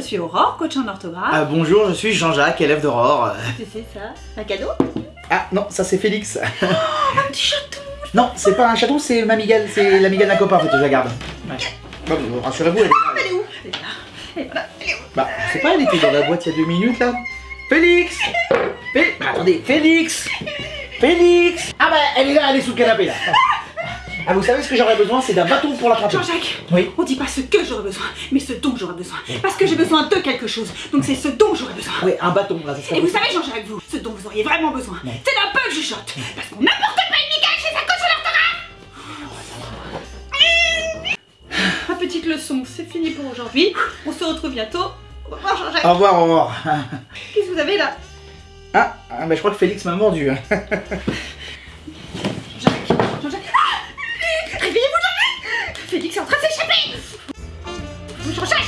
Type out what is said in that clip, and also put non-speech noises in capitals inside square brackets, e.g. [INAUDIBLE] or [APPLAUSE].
suis Aurore, coach en orthographe. Ah, bonjour, je suis Jean-Jacques, élève d'Aurore. C'est ça Un cadeau? Ah non, ça c'est Félix. Un petit chaton non, c'est pas un chaton, c'est Mamigale, c'est l'amigale d'un copain en fait, je la garde. Ouais. Bon, bon, rassurez-vous, elle est là. Elle est où? Elle est là. Elle est là. Elle est où? Bah, je sais pas, elle était dans la boîte il y a deux minutes là. Félix Fé- bah, Attendez, Félix Félix Ah bah, elle est là, elle est sous le canapé là. Ah, vous savez ce que j'aurais besoin, c'est d'un bâton pour l'attraper. Jean-Jacques Oui. On dit pas ce que j'aurais besoin, mais ce dont j'aurais besoin. Parce que j'ai besoin de quelque chose. Donc c'est ce dont j'aurais besoin. Oui, un bâton là, ça Et vous savez, Jean-Jacques, vous, ce dont vous auriez vraiment besoin, c'est d'un peu de chuchote. Parce qu'on n'importe pas une Michael chez sa coach en orthographe. Ma petite leçon, c'est fini pour aujourd'hui. On se retrouve bientôt. Au revoir, Jean-Jacques. Au revoir, au revoir. Qu'est-ce que vous avez là? Ah, ah, bah, je crois que Félix m'a mordu. [LAUGHS] Félix est en train de s'échapper. Je change